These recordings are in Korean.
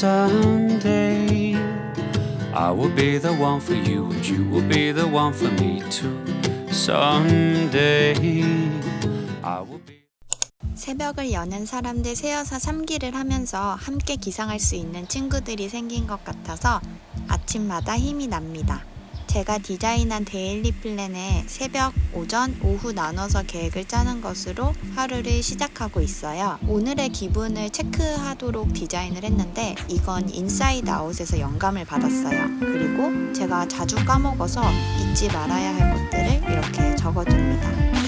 someday I will be the one for you and you will be the one for me too someday I will be 새벽을 여는 사람들 새여사 3기를 하면서 함께 기상할 수 있는 친구들이 생긴 것 같아서 아침마다 힘이 납니다. 제가 디자인한 daily plan에 새벽, 오전, 오후 나눠서 계획을 짜는 것으로 하루를 시작하고 있어요. 오늘의 기분을 체크하도록 디자인을 했는데 이건 인사이드 아웃에서 영감을 받았어요. 그리고 제가 자주 까먹어서 잊지 말아야 할 것들을 이렇게 적어둡니다.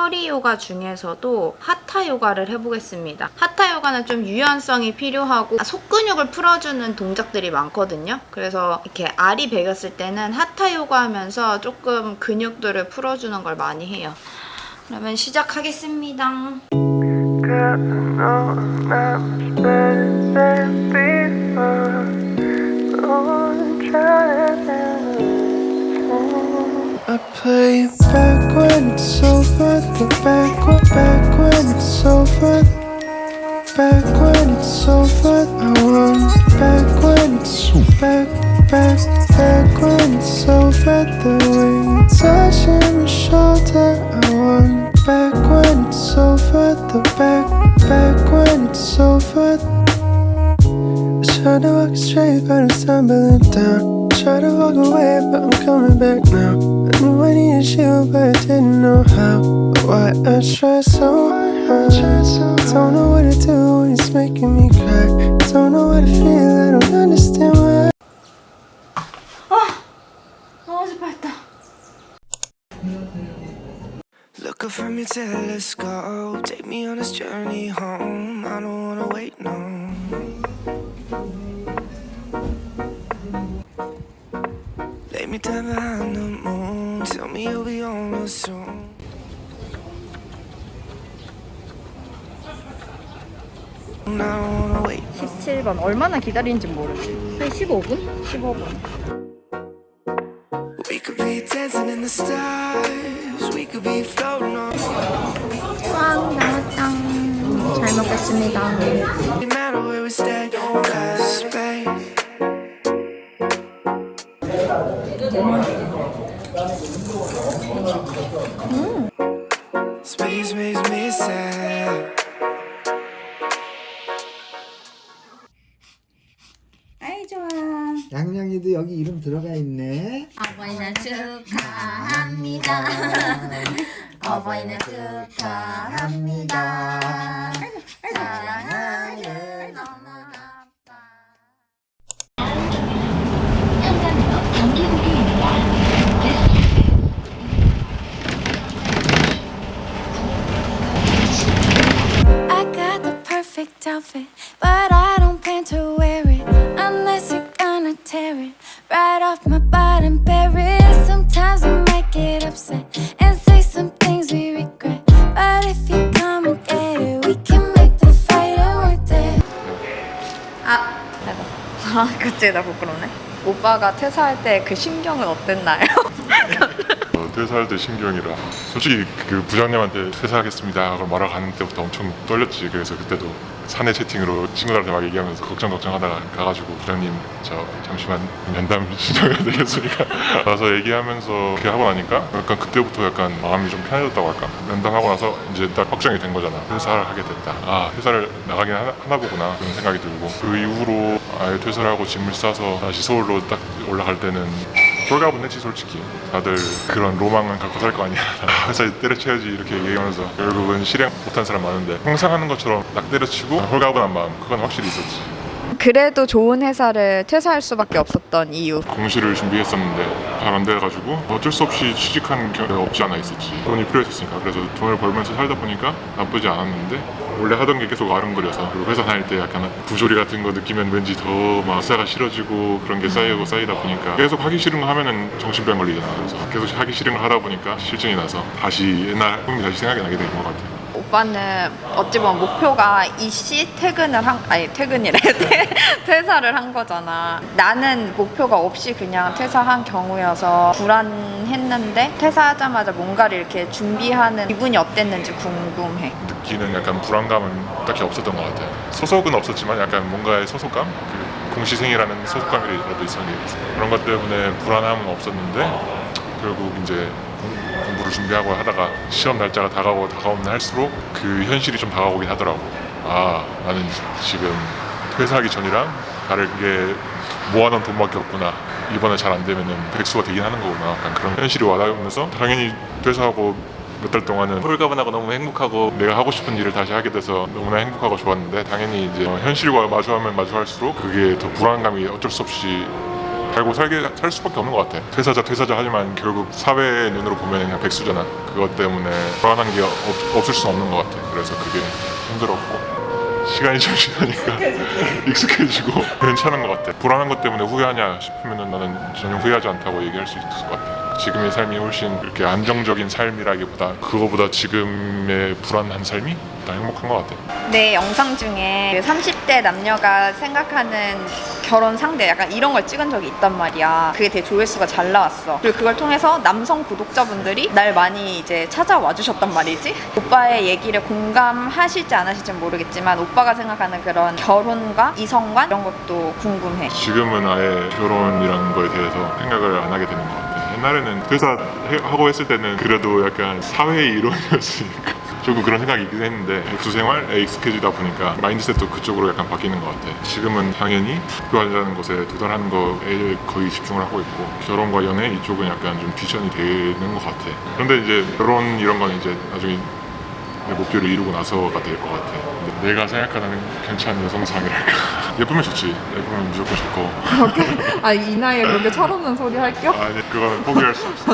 허리 요가 중에서도 하타 요가를 해보겠습니다. 하타 요가는 좀 유연성이 필요하고 속근육을 풀어주는 동작들이 많거든요. 그래서 이렇게 알이 베겼을 때는 하타 요가 하면서 조금 근육들을 풀어주는 걸 많이 해요. 그러면 시작하겠습니다. I play back when it's over. The back, when- back when it's over. Back when it's over. I want back when it's back, back, back when it's over. The way you touching my shoulder. I want back when it's over. The back, back when it's over. I try to walk straight, but I'm stumbling down. Try to walk away, but I'm coming back now. I knew I needed you, but I didn't know how. Why I try so hard. Don't know what to do when it's making me cry. Don't know what to feel, I don't understand why. 너무 슬펐다. Look up from your telescope, take me on this journey home. I don't wanna wait no. Lay me down behind the moon, tell me you'll be on real soon. I don't wanna wait. 17번 얼마나 기다리는지 모르지 한 15분? 15분 We could be dancing in the stars, we could be floating on. 꽝 나왔다 잘 먹겠습니다 No matter where we stay, Space makes me sad. 아이 좋아 양양이도 여기 이름 들어가 있네. 어버이날 축하합니다 어버이날 축하합니다 perfect outfit, but I don't plan to wear it unless you're gonna tear it right off my bottom, bury it. Sometimes I might get upset and say some things we regret, but if you come and get it, we can make the fight worth it. 아 대박 아 갑자기 나 부끄럽네 오빠가 퇴사할 때 그 심경은 어땠나요? 어, 퇴사할 때 신경이라 솔직히 그 부장님한테 퇴사하겠습니다. 하고 말하러 가는 때부터 엄청 떨렸지. 그래서 그때도 사내 채팅으로 친구들한테 막 얘기하면서 걱정 걱정 하다가 가가지고 부장님 저 잠시만 면담 신청해야 되겠으니까? 가서 얘기하면서 그렇게 하고 나니까 약간 그때부터 약간 마음이 좀 편해졌다고 할까? 면담하고 나서 이제 딱 확정이 된 거잖아. 퇴사를 하게 됐다. 아 퇴사를 나가긴 하나, 하나 보구나. 그런 생각이 들고. 그 이후로 아예 퇴사를 하고 짐을 싸서 다시 서울로 딱 올라갈 때는 홀가분 했지 솔직히 다들 그런 로망은 갖고 살 거 아니야. 회사에 때려쳐야지 이렇게 얘기하면서 결국은 실행 못한 사람 많은데 항상 하는 것처럼 딱 때려치고 홀가분한 마음 그건 확실히 있었지 그래도 좋은 회사를 퇴사할 수밖에 없었던 이유. 공시를 준비했었는데 잘 안 돼가지고 어쩔 수 없이 취직한 경우가 없지 않아 있었지. 돈이 필요했었으니까. 그래서 돈을 벌면서 살다 보니까 나쁘지 않았는데 원래 하던 게 계속 아른거려서 그리고 회사 다닐 때 약간 부조리 같은 거 느끼면 왠지 더막 회사가 싫어지고 그런 게 쌓이고 쌓이다 보니까 계속 하기 싫은 거 하면은 정신병 걸리잖아. 그래서 계속 하기 싫은 거 하다 보니까 실증이 나서 다시 옛날 꿈이 다시 생각이 나게 된 것 같아요 오빠는 어찌 보면 목표가 이씨 퇴근을 한 아니 퇴근이래 퇴- 퇴사를 한 거잖아. 나는 목표가 없이 그냥 퇴사한 경우여서 불안했는데 퇴사하자마자 뭔가를 이렇게 준비하는 기분이 어땠는지 궁금해. 느끼는 약간 불안감은 딱히 없었던 것 같아요. 소속은 없었지만 약간 뭔가의 소속감, 그 공시생이라는 소속감이라도 있었는데 그런 것 때문에 불안함은 없었는데 결국 이제 공- 공부를 준비하고 하다가 시험 날짜가 다가오고 다가오면 할수록 그 현실이 좀 다가오긴 하더라고. 아 나는 지금 퇴사하기 전이랑 다르게 모아놓은 돈밖에 없구나. 이번에 잘 안 되면은 백수가 되긴 하는 거구나. 약간 그런 현실이 와닿으면서 당연히 퇴사하고 몇 달 동안은 홀가분하고 너무 행복하고 내가 하고 싶은 일을 다시 하게 돼서 너무나 행복하고 좋았는데 당연히 이제 어, 현실과 마주하면 마주할수록 그게 더 불안감이 어쩔 수 없이 살고 살게 살 수밖에 없는 것 같아. 퇴사자 퇴사자 하지만 결국 사회의 눈으로 보면 그냥 백수잖아. 그것 때문에 불안한 게 없, 없을 수 없는 것 같아. 그래서 그게 힘들었고 시간이 좀 지나니까 익숙해지고 괜찮은 것 같아. 불안한 것 때문에 후회하냐 싶으면 나는 전혀 후회하지 않다고 얘기할 수 있을 것 같아. 지금의 삶이 훨씬 이렇게 안정적인 삶이라기보다 그거보다 지금의 불안한 삶이 더 행복한 것 같아. 내 영상 중에 30대 남녀가 생각하는 결혼 상대 약간 이런 걸 찍은 적이 있단 말이야. 그게 되게 조회수가 잘 나왔어. 그리고 그걸 통해서 남성 구독자분들이 날 많이 이제 찾아와 주셨단 말이지. 오빠의 얘기를 공감하실지 안 하실지 모르겠지만 오빠가 생각하는 그런 결혼과 이성관 이런 것도 궁금해. 지금은 아예 결혼이라는 거에 대해서 생각을 안 하게 되는 것 같아. 옛날에는 퇴사하고 했을 때는 그래도 약간 사회의 일원이었으니까 조금 그런 생각이 있긴 했는데 백수 생활에 익숙해지다 보니까 마인드셋도 그쪽으로 약간 바뀌는 것 같아. 지금은 당연히 학교하자는 것에 도달하는 거에 거의 집중을 하고 있고 결혼과 연애 이쪽은 약간 좀 뒷전이 되는 것 같아. 그런데 이제 결혼 이런 건 이제 나중에 내 목표를 이루고 나서가 될 것 같아. 내가 생각하는 괜찮은 여성상이랄까. 예쁘면 좋지. 예쁘면 무조건 좋고. 아이 나이에 그렇게 철없는 소리 할 겸? 아니 그거는 포기할 수 없어.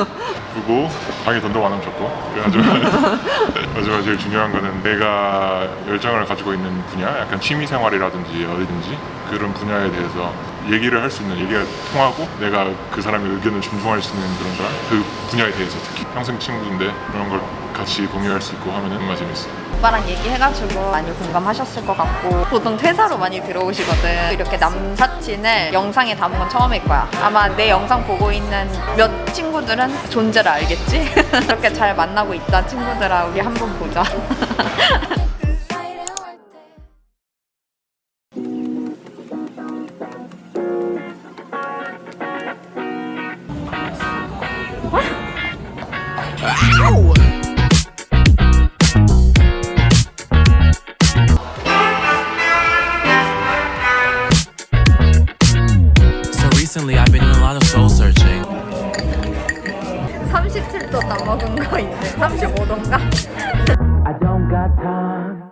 예쁘고 방에 돈도 많으면 좋고. 그래가지고 마지막 제일 중요한 거는 내가 열정을 가지고 있는 분야, 약간 취미 생활이라든지 어디든지 그런 분야에 대해서 얘기를 할 수 있는 얘기가 통하고 내가 그 사람의 의견을 존중할 수 있는 그런 사람? 그 분야에 대해서 특히. 평생 친구인데 그런 걸 같이 공유할 수 있고 하면은 정말 재밌어. 오빠랑 얘기해가지고 많이 공감하셨을 것 같고 보통 퇴사로 많이 들어오시거든. 이렇게 남사친을 영상에 담은 건 처음일 거야. 아마 내 영상 보고 있는 몇 친구들은 존재를 알겠지? 이렇게 잘 만나고 있다 친구들아 우리 한번 보자 recently, I've been doing a lot of soul searching. 37도 넘어간 거 있네 35도인가? I don't got time.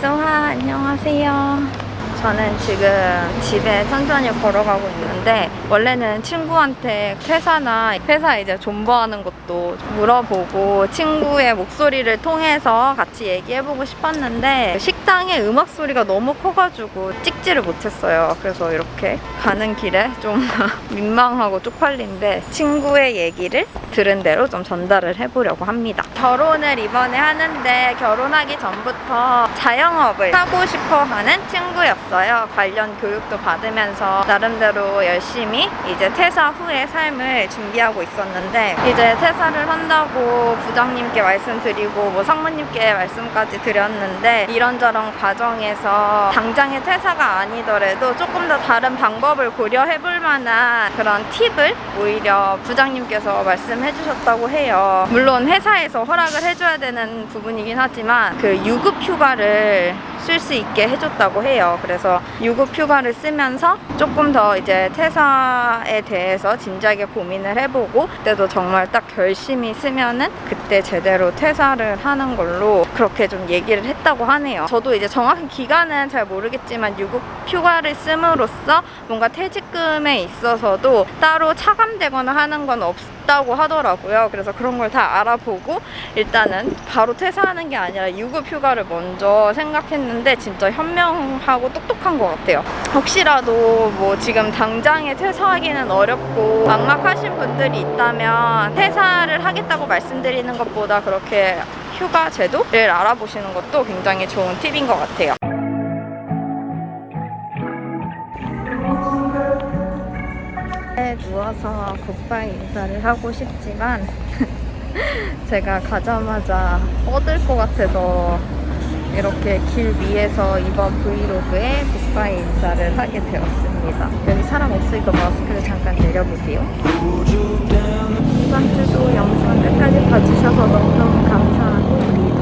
소하 안녕하세요. 저는 지금 집에 천천히 걸어가고 있는데 원래는 친구한테 퇴사나 회사 이제 존버하는 것도 물어보고 친구의 목소리를 통해서 같이 얘기해보고 싶었는데 식당에 음악 소리가 너무 커가지고 찍지를 못했어요. 그래서 이렇게 가는 길에 좀 민망하고 쪽팔린데 친구의 얘기를 들은 대로 좀 전달을 해보려고 합니다. 결혼을 이번에 하는데 결혼하기 전부터 자영업을 하고 싶어 하는 친구였어요. 관련 교육도 받으면서 나름대로 열심히 이제 퇴사 후의 삶을 준비하고 있었는데 이제 퇴사를 한다고 부장님께 말씀드리고 뭐 상무님께 말씀까지 드렸는데 이런저런 과정에서 당장의 퇴사가 아니더라도 조금 더 다른 방법을 고려해 볼 만한 그런 팁을 오히려 부장님께서 말씀해 주셨다고 해요. 물론 회사에서 허락을 해줘야 되는 부분이긴 하지만 그 유급 휴가를 쓸 수 있게 해줬다고 해요. 그래서 유급 휴가를 쓰면서 조금 더 이제 퇴사에 대해서 진지하게 고민을 해보고 그때도 정말 딱 결심이 쓰면은 그때 제대로 퇴사를 하는 걸로 그렇게 좀 얘기를 했다고 하네요. 저도 이제 정확한 기간은 잘 모르겠지만 유급 휴가를 씀으로써 뭔가 퇴직금에 있어서도 따로 차감되거나 하는 건 없 다고 하더라고요. 그래서 그런 걸 다 알아보고 일단은 바로 퇴사하는 게 아니라 유급 휴가를 먼저 생각했는데 진짜 현명하고 똑똑한 것 같아요. 혹시라도 뭐 지금 당장에 퇴사하기는 어렵고 막막하신 분들이 있다면 퇴사를 하겠다고 말씀드리는 것보다 그렇게 휴가 제도를 알아보시는 것도 굉장히 좋은 팁인 것 같아요. 에 누워서 굿바이 인사를 하고 싶지만 제가 가자마자 뻗을 것 같아서 이렇게 길 위에서 이번 브이로그에 굿바이 인사를 하게 되었습니다. 여기 사람 없으니까 마스크를 잠깐 내려볼게요. 이번 주도 영상 끝까지 봐주셔서 너무너무 감사하고 우리.